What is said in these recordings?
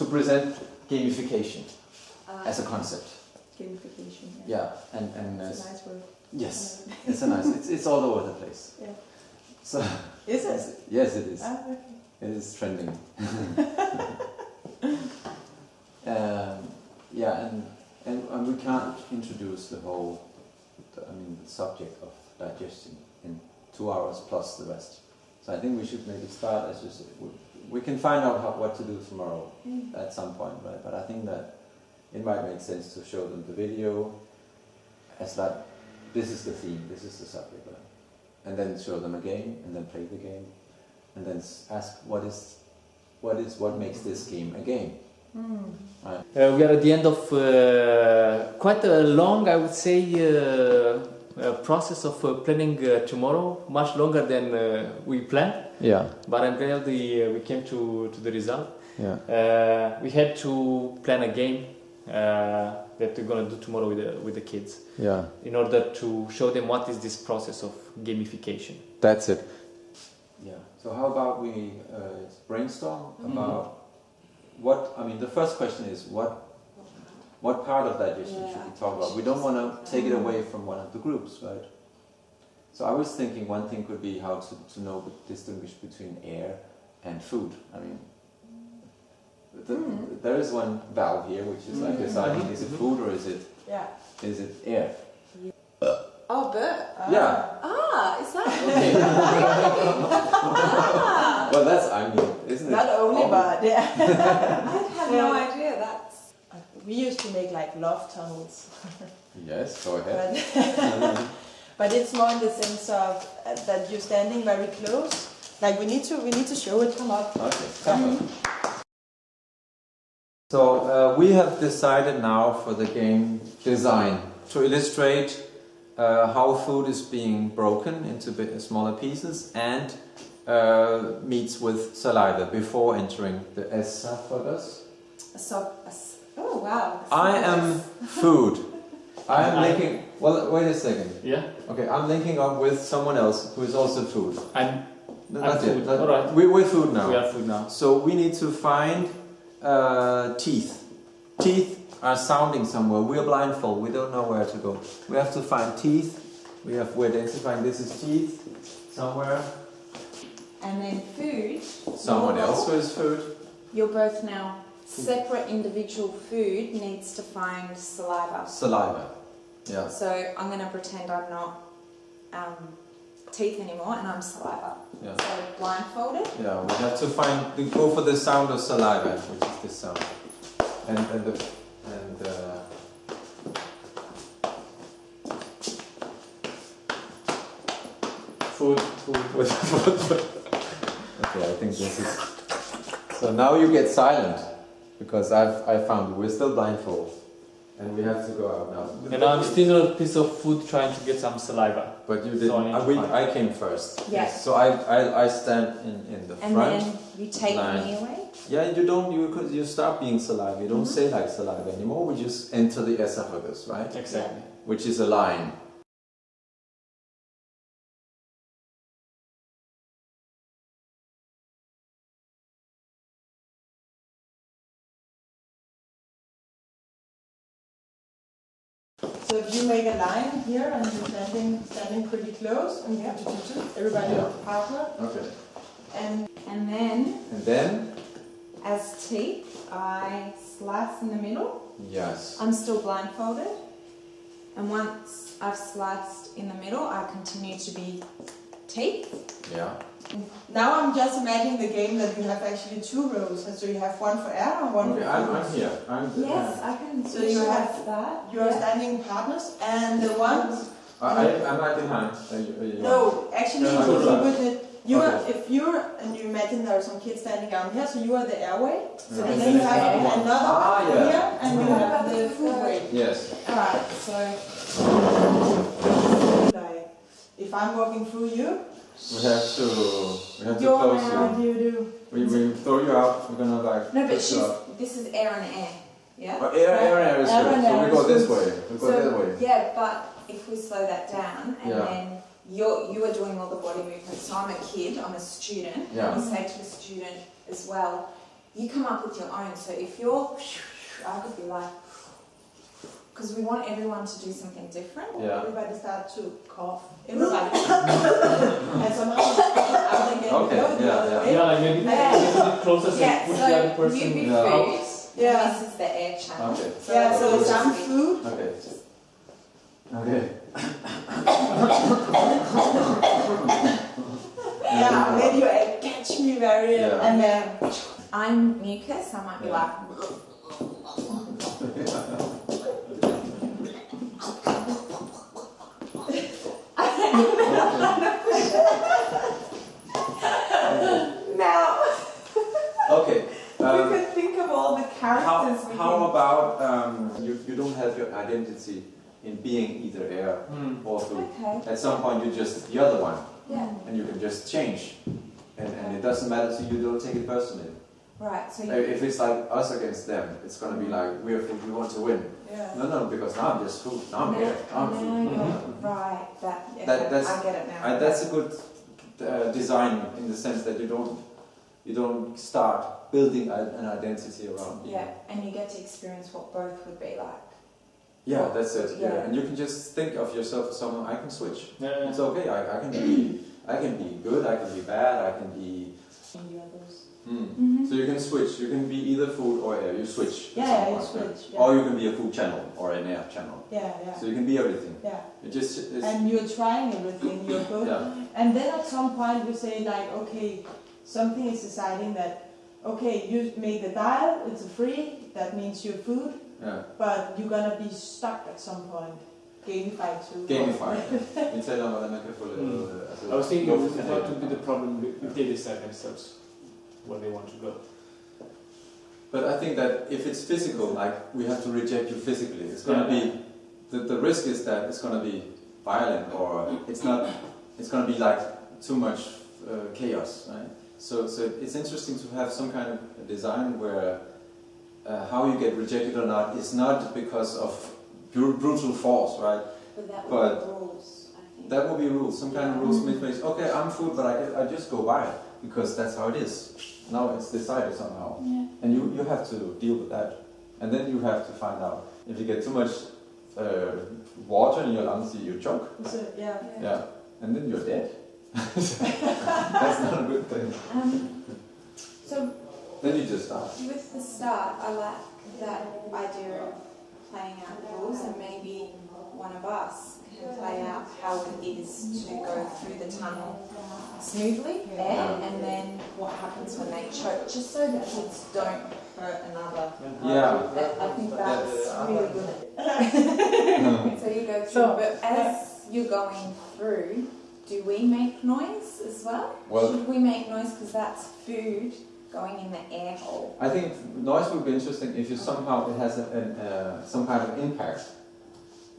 to present gamification Uh, as a concept. gamification. Yeah, yeah. and and uh, It's a nice word. yes, it's a nice. It's it's all over the place. Yeah. So Is it? yes, it is. Ah, okay. It is trending. um, yeah, and, and and we can't introduce the whole, the, I mean, the subject of digestion in two hours plus the rest. So I think we should maybe start as you say. We, can find out how, what to do tomorrow Mm. at some point, right? But I think that it might make sense to show them the video as like this is the theme, this is the subject, right? and then show them a game, and then play the game, and then ask what is what is what makes this game a game. Mm. Right. Uh, we are at the end of uh, quite a long, I would say, uh, process of uh, planning uh, tomorrow, much longer than uh, we planned. Yeah, But I'm glad the, uh, we came to, to the result. yeah, Uh, we had to plan a game uh, that we're gonna do tomorrow with the, with the kids yeah. in order to show them what is this process of gamification. That's it. Yeah. So how about we uh, brainstorm Mhm. about what? I mean, the first question is what what part of digestion should we talk about? We don't want to take it away from one of the groups, right? So I was thinking one thing could be how to, to know distinguish between air and food. I mean, the, Mm. there is one valve here which is like Mm. deciding is it food or is it Yeah. is it air? Oh, Bert. Yeah. Ah, is that Okay. ah. well, that's I mean, isn't it? Not only, but yeah. I had no idea. That's we used to make like love tunnels, Yes, go ahead. but, but it's more in the sense of uh, that you're standing very close. Like we need to, we need to show it. Come up. Okay, come on. So uh, we have decided now for the game design to illustrate uh, how food is being broken into bit smaller pieces and uh, meets with saliva before entering the esophagus. a sub. A, s- oh wow. I am food. I am linking. Well, wait a second. Yeah? Okay, I'm linking up with someone else who is also food. I'm, No, I'm That's it. food. That- Alright. we, we're food now. we are food now. So we need to find uh, teeth. Teeth are sounding somewhere. We're blindfold. We don't know where to go. We have to find teeth. We have we're identifying this is teeth somewhere. And then food. Someone else role, who is food. You're both now separate individual food needs to find saliva. Saliva. Yeah. So I'm going to pretend I'm not um, teeth anymore and I'm saliva. Yeah. So blindfolded. Yeah. We have to find. We go for the sound of saliva, which is this sound. And and the and. Uh, Food, food. with okay, I think this is. So now you get silent because I've I found we're still blindfold, and we have to go out now. And I'm still a piece of food trying to get some saliva. But you did. So I need we, I came first. Yes. So I, I, I stand in, in the And front. then you take line. me away. yeah, you don't you because you start being saliva. You don't Mhm. say like saliva anymore. We just enter the esophagus, right? Exactly. Which is a line. Make a line here and you're standing, standing pretty close, and you have to do two, everybody Yeah. partner, Okay. and And then, And then as teeth, I slice in the middle. yes. I'm still blindfolded. And once I've sliced in the middle, I continue to be teeth. Yeah. now I'm just imagining the game that you have actually two rows, and so you have one for air and one Okay, for I'm, food. I'm here. I'm. Yes, I can So you have- that. You are Yeah. standing partners, and the ones. I, I, I'm right behind. Are you, No, actually, No, you no, no. with it. You are, if you're, and you imagine there are some kids standing down here, so you are the airway. Yeah. And then you have Okay. another Ah, one yeah. here, and you have the food way. Yes. Alright, so Like, if I'm walking through you, We have to. We have to close you. you do? We, we throw you out. We're gonna like. no, but she's this is air and air. Yeah. Oh, air, air, air is Air good. and So we go this way. We go that way. yeah, but if we slow that down and Yeah. then you're you are doing all the body movements. So I'm a kid. I'm a student. Yeah. You say to a student as well. you come up with your own. So if you're, I could be like, because we want everyone to do something different. Yeah. Everybody start to cough. Everybody. and somehow out again. Okay, go the yeah, other yeah. way. Yeah, like maybe Yeah. a little bit closer so Yeah, push the other so person you Yeah. food. Yeah. This is the air channel. Okay. Yeah, so this some food. Okay. Okay. Yeah, then you catch me very. Yeah. And then. I'm mucus. I might be Yeah. like. Now Okay. we Um, could think of all the how, characters we how can. about um, you, you don't have your identity in being either air Hmm. or food. Okay. At some point you're just the other one Yeah. and you can just change. And, and it doesn't matter to you, you don't take it personally. Right. So you. If it's like us against them, it's gonna be like we're food, we want to win. Yeah. No, no, because now I'm just food, now I'm now, air, now I'm food. you're right. That. Yeah, That- that's- I get it now. I, that's a good uh, design in the sense that you don't you don't start building a, an identity around you. Yeah, and you get to experience what both would be like. Yeah, that's it. Yeah. Yeah. and you can just think of yourself as someone I can switch. Yeah. It's okay. I, I can be I can be good. I can be bad. I can be. Hmm. Mm-hmm. So you can switch. You can be either food or air. You switch. Yeah, some yeah, you switch, yeah. Or you can be a food channel or an air channel. Yeah, yeah. So you can be everything. Yeah. It just it's, And you're trying everything. You're good. yeah. And then at some point we say like, okay, something is deciding that, okay, you make the dial, it's a free, that means your food, Yeah. but you're gonna be stuck at some point. Gamify too. Gamify. Vi taler om, hvordan man kan få det... Mm. Altså, I was thinking luft- it what would be the problem if they decide themselves where they want to go. But I think that if it's physical, like we have to reject you physically, it's going to Yeah. be the, the risk is that it's going to be violent or it's not. It's going to be like too much uh, chaos, right? So, so it's interesting to have some kind of design where uh, how you get rejected or not is not because of brutal force, right? But that would But- be rules, I think. That will be rules, some kind of rules which makes okay, I'm food, but I, I just go by it because that's how it is. Now it's decided somehow. Yeah. And you, you have to deal with that. And then you have to find out if you get too much uh, water in your lungs, you choke. So, yeah. Yeah. And then you're dead. That's not a good thing. Um, Then you just die. with the start, I like that idea of playing out rules, and maybe one of us can play out how it is to go through the tunnel smoothly, air, and then what happens when they choke, just so that kids don't hurt another. Yeah. That- I think that's really good. So you go through, So- but as you're going through, do we make noise as well? Well- Should we make noise because that's food going in the air hole? I think noise would be interesting if you somehow it has an, an, uh, some kind of impact.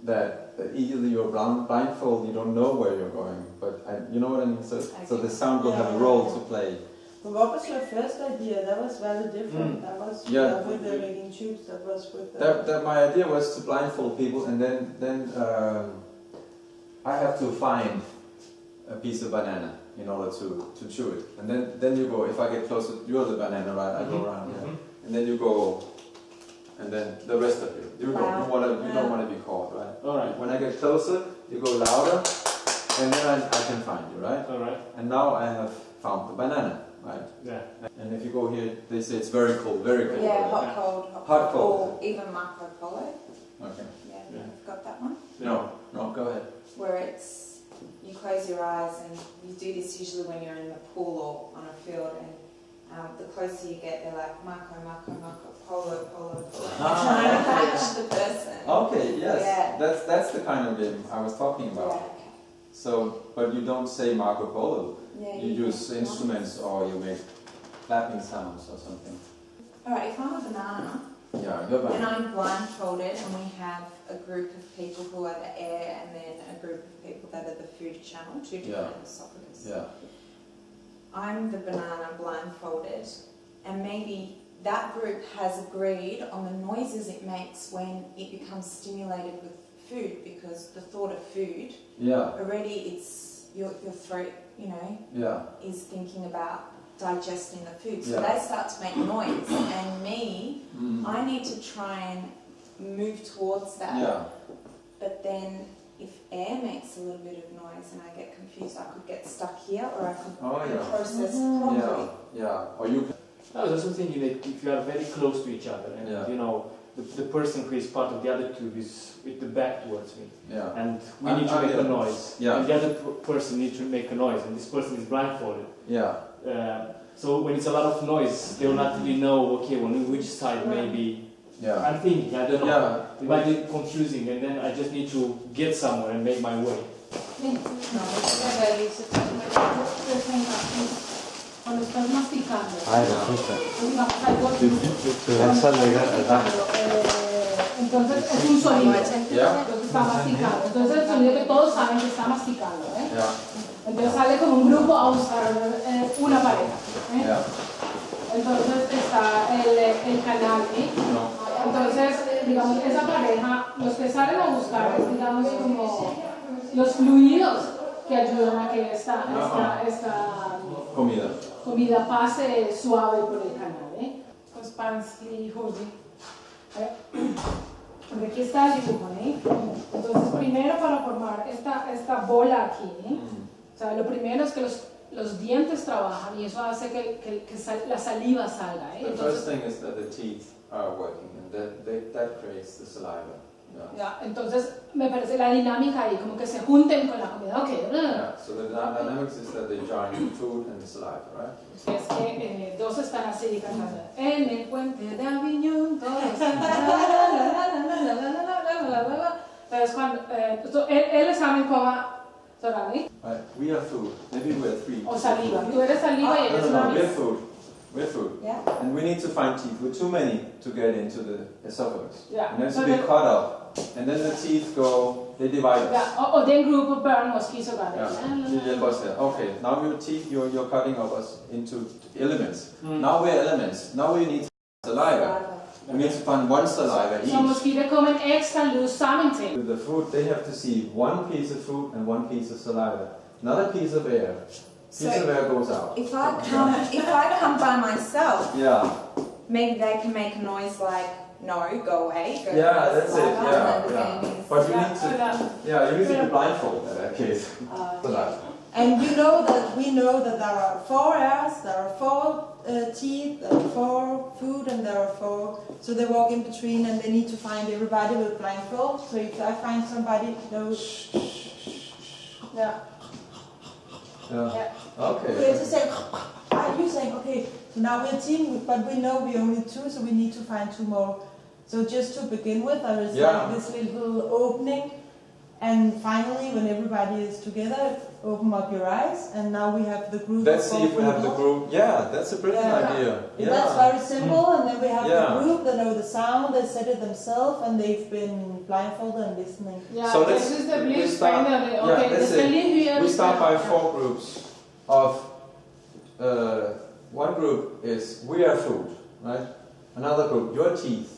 That, that either you're blind, blindfold, you don't know where you're going, but I, you know what I mean. So, so the sound will have a role to play. But what was your first idea? That was very different. Mm. That was Yeah. uh, with the making tubes. That was with the. That, that my idea was to blindfold people, and then then um, I have to find a piece of banana in order to, to chew it, and then then you go. If I get closer, you're the banana, right? I go Mhm. around, yeah. Mhm. and then you go, and then the rest of you, you go. You wanna, you don't want to be caught, right? All right. When I get closer, you go louder, and then I, I can find you, right? All right. And now I have found the banana, right? Yeah. And if you go here, they say it's very cold, very cold. Yeah, right? hot, cold, hot, Hot, cold. Or even Marco Polo. Okay. Yeah, Yeah. you've got that one. No, no, go ahead. Where it's you close your eyes and you do this usually when you're in the pool or on a field and um, the closer you get, they're like Marco, Marco, Marco, Polo, Polo, Polo. Trying to catch the person. Okay, yes. Yeah. That's that's the kind of game I was talking Yeah, about. okay. So, but you don't say Marco Polo. Yeah, You use instruments or you make clapping sounds or something. Alright, if I'm a banana Yeah, and. I'm blindfolded and we have a group of people who are the air and then a group of people that are the food channel, two different esophagus. Yeah. I'm the banana blindfolded, and maybe that group has agreed on the noises it makes when it becomes stimulated with food because the thought of food Yeah. already it's your, your throat, you know, Yeah. is thinking about digesting the food. So Yeah. they start to make noise, and me, Mm. I need to try and move towards that. Yeah. But then, if air makes a little bit of noise and I get confused, I could get stuck here, or I could Oh, yeah. process Mhm. properly. Yeah. Yeah. Or you can. I was also thinking that if you are very close to each other and Yeah. you know the, the person who is part of the other tube is with the back towards me Yeah. and we need to make yeah. a noise Yeah. and the other p- person needs to make a noise and this person is blindfolded Yeah. Uh, so when it's a lot of noise they will not really know okay on which side maybe Yeah. I'm thinking I don't know Yeah. it might be confusing and then I just need to get somewhere and make my way Cuando estás masticando, Ay, resulta. digamos, algo Esa liga, entonces es un sonido. Yeah. Entonces está masticando. Entonces el sonido que todos saben que está masticando. ¿eh? Yeah. Entonces sale como un grupo a buscar eh, una pareja. ¿eh? Yeah. Entonces está el, el canal. ¿eh? No. Entonces, digamos, esa pareja, los que salen a buscar es, digamos, como los fluidos que ayudan a que esta, esta, esta Comida. comida pase suave por el canal. ¿eh? Pues hodzi. ¿eh? Porque aquí está el dibujo, ¿eh? Entonces, primero para formar esta, esta bola aquí, ¿eh? sea, lo primero es que los, los dientes trabajan y eso hace que, que, la saliva salga. ¿eh? Entonces, the first thing is that the teeth are working and that, that creates the saliva. Yeah. Entonces me parece la dinámica ahí, como que se junten con la comida, ok. So the dynamics is that they join food and saliva, right? Es que dos están así cantando. En el puente de Aviñón, todos Entonces cuando, él, él cómo. Sorry. Right. We are food. Maybe we're three. O saliva. Tú eres saliva y No, eres no, no. una. We're food. We're food. Yeah. And we need to find teeth. We're too many to get into the esophagus. Yeah. And it has to be cut up. And then the teeth go, they divide us. Ja, og, og den gruppe børn måske så godt. Yeah. You help. Okay, now your teeth, you're, you're cutting up us into elements. Mm. Now we're elements. Now we need saliva. We need to find one saliva Så each. måske der kommer en ekstra lyd sammen til. With the food, they have to see one piece of food and one piece of saliva. Another piece of air. Piece So- of air goes out. If I come, if I come by myself, Yeah, maybe they can make a noise like "No, go away." Go yeah, away, that's it. saliva, Yeah, yeah. the game is- But you Ja, need to, eller, yeah, you need to be blindfolded in that case. Saliva. And you know that we know that there are four airs, there are four uh, teeth, there are four food, and there are four. So they walk in between, and they need to find everybody with blindfold. So if I find somebody knows, yeah, Yeah. yeah. Okay. have to say, are you saying okay? So now we're a team, but we know we're only two, so we need to find two more. So just to begin with, there is Yeah. like this little opening, and finally, when everybody is together, open up your eyes, and now we have the group. Let's see if we have the group. Yeah, that's a brilliant Yeah. idea. And That's very simple, and then we have Yeah. the group that know the sound, they said it themselves, and they've been blindfolded and listening. Yeah. So jeg let's- synes, det we bliver start- spændende. yeah, Okay, let's det see. lige. We start by four groups of uh, one group is we are food, right? Another group, your teeth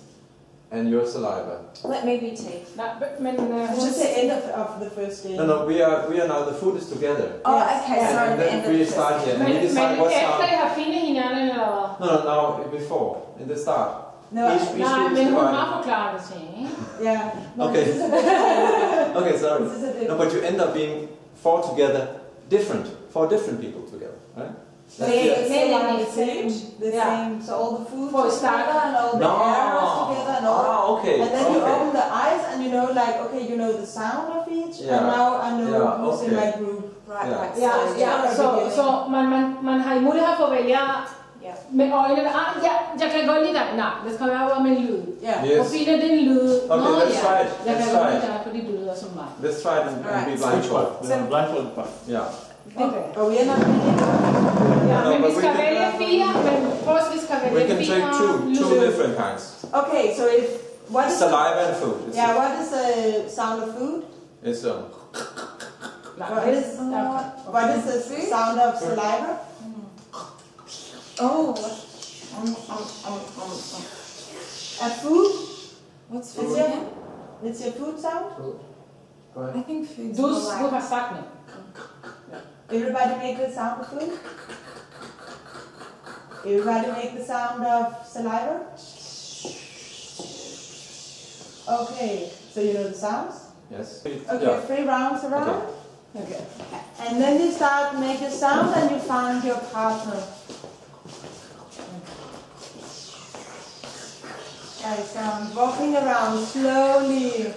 and your saliva. Let me be teeth. Nej, men uh, It's just the end of, of the first day. No, no, we are we are now the food is together. Oh, Yes. okay. Yeah. So And at the then end of we the start here and Men, we men decide what efter sound. I har fundet hinanden, eller hvad? No, no, now before in the start. No, Each- I- each Nej, group is men hun divided. har forklaret det til, ikke? yeah. No, Okay. This is a different- Okay, sorry. this is a No, different. but you end up being four together, different, four different people together, right? That's Yeah, the- yeah. So the the same, the Yeah. same. So all the food For is together and all the No. air is together and all. Ah, okay. And then you open the eyes and you know, like, okay, you know the sound of each, Yeah. and now I know Yeah, who's in my group. Right, Yeah. right. Ja, so- ja, så, så man, man, man har mulighed for at vælge Ja. med øjnene. Ah, ja, jeg kan godt lide dig. Nej, det skal være med en lyd. Yeah. Yes. Og finder den lyd. Okay, Nå, let's ja. try it. Jeg kan Let's godt try lide it. dig, fordi du lyder som mig. Let's try it and, and be Alright. blindfolded. the blindfolded part Yeah. Okay. Are we in Yeah, no, maybe Scavelia fia, first We can take two, two different kinds. Okay, so if what is saliva and food. It's yeah, what is the sound of food? It's a. What is, what is the sound of saliva? Oh, what? Um, um, um, food? What's food? It's your, it's your food sound? Food. I think food. Dus, du hast Everybody make the sound of food. Everybody make the sound of saliva. Okay, so you know the sounds? Yes. Okay, three rounds around. Okay. And then you start make a sound and you find your partner. Right, sound. Walking around slowly,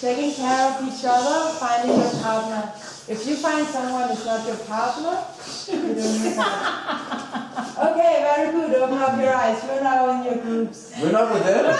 taking care of each other, finding your partner. If you find someone who's not your partner, you don't need that. Okay, very good. Open up your eyes. You're now in your groups. We're not with them?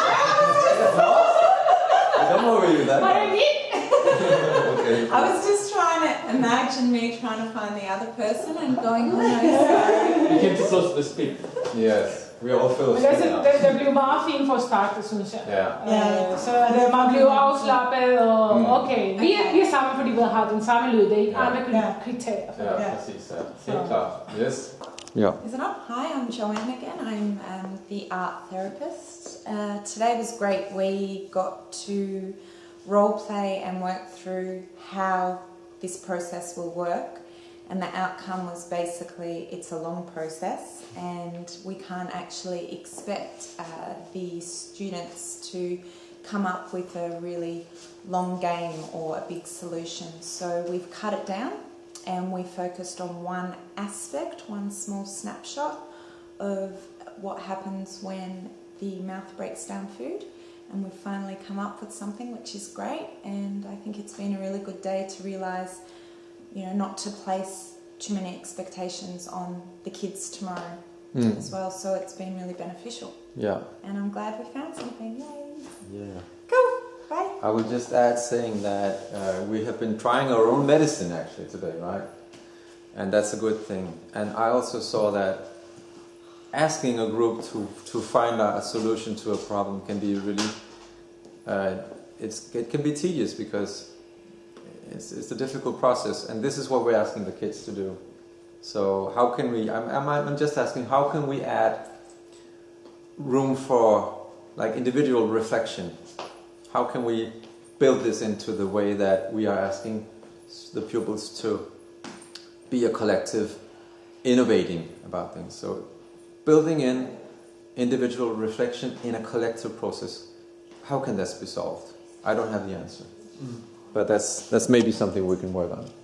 Don't worry with that. okay. I was just trying to imagine me trying to find the other person and going, oh no, sorry. You came too close the speak. Yes, we all feel Men altså, now. det, det blev meget fint for at starte, synes jeg. Yeah. Ja. Øh, Så det, man blev afslappet, og Mm. okay, vi er, vi er sammen, fordi vi har den samme lyd. Det er ikke Ja. andre kriterier. Ja, Yeah. precis. Ja. Helt klart. Yes. Yeah. Is it up? Hi, I'm Joanne again. I'm um, the art therapist. Uh, today was great. We got to role play and work through how this process will work. And the outcome was basically it's a long process, and we can't actually expect uh, the students to come up with a really long game or a big solution. So we've cut it down and we focused on one aspect, one small snapshot of what happens when the mouth breaks down food. And we've finally come up with something which is great. And I think it's been a really good day to realise, you know, not to place too many expectations on the kids tomorrow Mm. as well. So it's been really beneficial. Yeah. And I'm glad we found something. Yay! Yeah. Cool! Bye! I would just add saying that uh, we have been trying our own medicine actually today, right? And that's a good thing. And I also saw that asking a group to, to find a, a solution to a problem can be really, uh, it's, it can be tedious because it's, it's a difficult process. And this is what we're asking the kids to do. So how can we, I'm, I'm, just asking, how can we add room for like individual reflection how can we build this into the way that we are asking the pupils to be a collective innovating about things so building in individual reflection in a collective process how can this be solved i don't have the answer mm-hmm. But that's that's maybe something we can work on